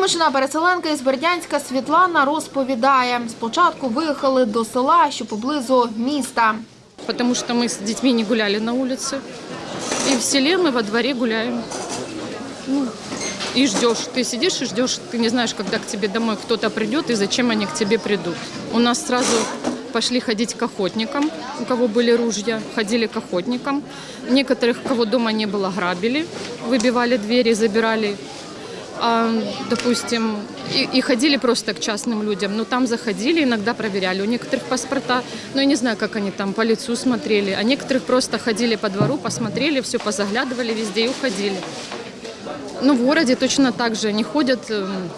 Вимушена переселенка із Бердянська Світлана розповідає, спочатку виїхали до села, що поблизу міста. потому что мы с детьми не гуляли на улице. И в селе мы во дворе гуляем. Ну, и ждешь. Ты сидишь и ждешь, ты не знаешь, когда к тебе домой кто-то придет и зачем они к тебе придут. У нас сразу пошли ходить к охотникам, у кого были ружья, ходили к охотникам. Некоторых, кого дома не было, грабили, выбивали двери, забирали а, допустим, и, и ходили просто к частным людям. Но там заходили, иногда проверяли. У некоторых паспорта, ну я не знаю, как они там по лицу смотрели. А некоторых просто ходили по двору, посмотрели, все позаглядывали везде и уходили. Ну, в городе точно так же. Они ходят, эм,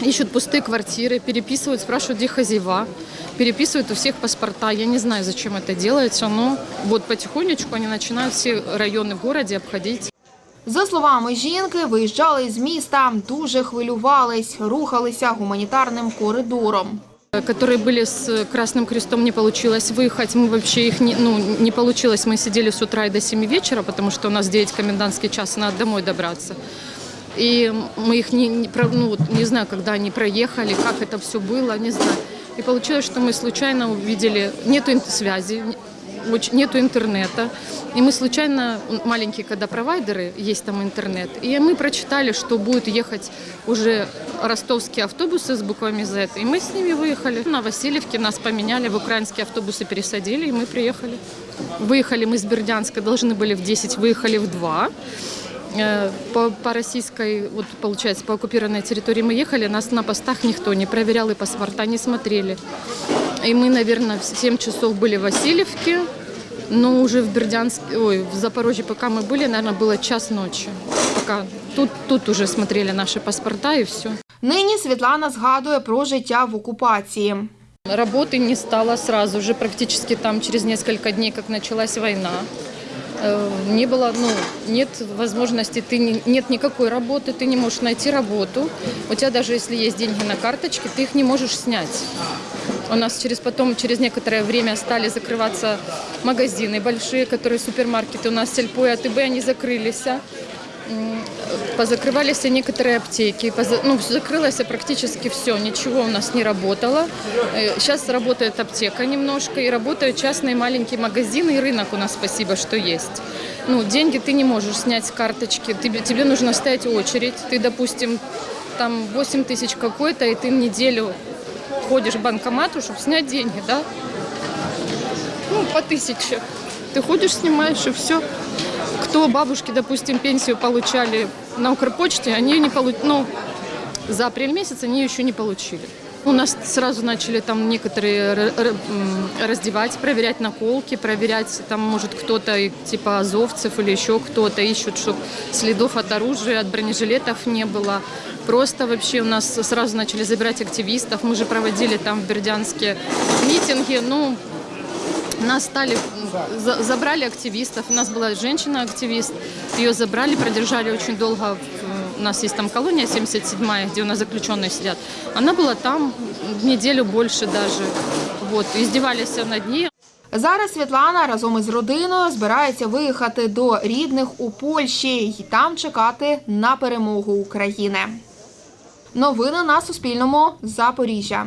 ищут пустые квартиры, переписывают, спрашивают, где хозяева. Переписывают у всех паспорта. Я не знаю, зачем это делается, но вот потихонечку они начинают все районы в городе обходить. За словами жінки, виїжджали з міста, дуже хвилювались, рухалися гуманітарним коридором. которые были с Красным Крестом, не получилось выехать. Мы вообще их не, ну, не получилось. Мы сидели с утра и до 7 вечера, потому что у нас 9 комендантский час, надо домой добраться. И мы их не, не, про- ну, вот не знаю, когда они проехали, как это все было, не знаю. И получилось, что мы случайно увидели, нету ин- связи, не- оч- нету интернета. И мы случайно, маленькие когда провайдеры, есть там интернет, и мы прочитали, что будут ехать уже ростовские автобусы с буквами Z, и мы с ними выехали. На Васильевке нас поменяли, в украинские автобусы пересадили, и мы приехали. Выехали мы с Бердянска, должны были в 10, выехали в 2. Э, По, по российской, вот получается, по оккупированной территории мы ехали, нас на постах никто не проверял и паспорта не смотрели. И мы, наверное, в 7 часов были в Васильевке, но уже в Бердянске, ой, в Запорожье, пока мы были, наверное, было час ночи. Пока тут, тут уже смотрели наши паспорта и все. Нині Світлана згадує про життя в окупації. Работы не стало сразу же, практически там через несколько дней, как началась война. Э, Не было, ну, нет возможности, ты не- нет никакой работы, ты не можешь найти работу. У тебя даже если есть деньги на карточке, ты их не можешь снять. У нас через потом, через некоторое время стали закрываться магазины большие, которые супермаркеты. У нас Сельпо и АТБ, они закрылись. М, Позакрывались и некоторые аптеки. Ну, закрылось практически все. Ничего у нас не работало. Сейчас работает аптека немножко, и работают частные маленькие магазины, и рынок у нас, спасибо, что есть. Ну, деньги ты не можешь снять с карточки. Тебе, тебе нужно стоять очередь. Ты, допустим, там 8 тысяч какой-то, и ты неделю ходишь к банкомату, чтобы снять деньги, да? Ну, по тысяче. Ты ходишь, снимаешь, и все. Кто бабушки, допустим, пенсию получали на Укрпочте, они не получили, ну, за апрель месяц они еще не получили. У нас сразу начали там некоторые раздевать, проверять наколки, проверять, там, может, кто-то типа азовцев или еще кто-то ищут, чтобы следов от оружия, от бронежилетов не было. Просто вообще у нас сразу начали забирать активистов. Мы же проводили там в Бердянске митинги, ну, нас стали, за- забрали активистов. У нас была женщина-активист. Ее забрали, продержали очень долго. У нас есть там колония 77-я, где у нас заключенные сидят. Она была там неделю больше даже. Вот, издевались над ней. Зараз Світлана разом із родиною збирається виїхати до рідних у Польщі і там чекати на перемогу України. Новини на Суспільному. Запоріжжя.